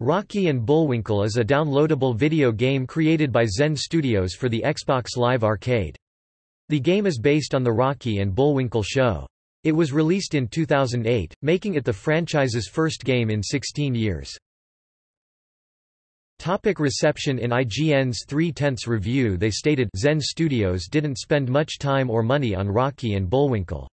Rocky and Bullwinkle is a downloadable video game created by Zen Studios for the Xbox Live Arcade. The game is based on the Rocky and Bullwinkle show. It was released in 2008, making it the franchise's first game in 16 years. Topic reception In IGN's three-tenths review they stated Zen Studios didn't spend much time or money on Rocky and Bullwinkle.